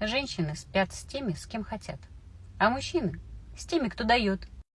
Женщины спят с теми, с кем хотят, а мужчины с теми, кто дает.